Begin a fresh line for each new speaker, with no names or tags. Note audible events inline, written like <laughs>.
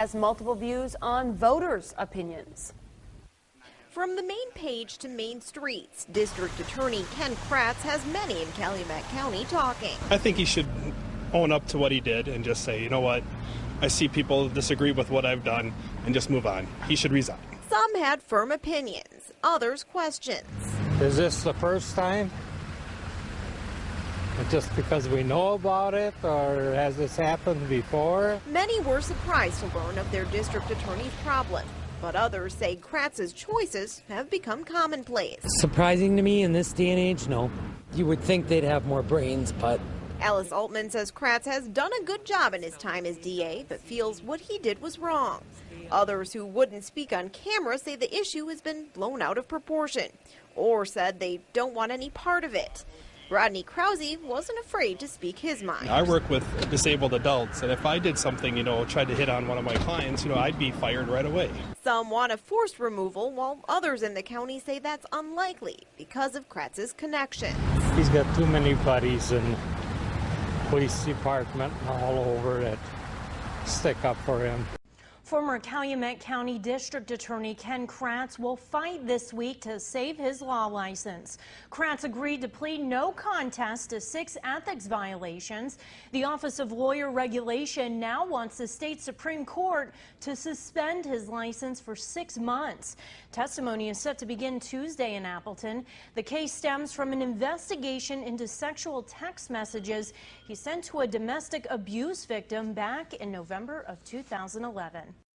Has multiple views on voters' opinions.
From the main page to main streets, District Attorney Ken Kratz has many in Calumet County talking.
I think he should own up to what he did and just say, you know what, I see people disagree with what I've done and just move on. He should resign.
Some had firm opinions, others questions.
Is this the first time? <laughs> Just because we know about it, or has this happened before?
Many were surprised to learn of their district attorney's problem, but others say Kratz's choices have become commonplace.
Surprising to me in this day and age, no. You would think they'd have more brains, but
Alice Altman says Kratz has done a good job in his time as DA, but feels what he did was wrong. Others who wouldn't speak on camera say the issue has been blown out of proportion, or said they don't want any part of it. Rodney Krause wasn't afraid to speak his mind.
I work with disabled adults, and if I did something, you know, tried to hit on one of my clients, you know, I'd be fired right away.
Some want a forced removal, while others in the county say that's unlikely because of Kratz's connections.
He's got too many buddies in police department and all over that stick up for him.
Former Calumet County District Attorney Ken Kratz will fight this week to save his law license. Kratz agreed to plead no contest to six ethics violations. The Office of Lawyer Regulation now wants the state Supreme Court to suspend his license for six months. Testimony is set to begin Tuesday in Appleton. The case stems from an investigation into sexual text messages he sent to a domestic abuse victim back in November of 2011.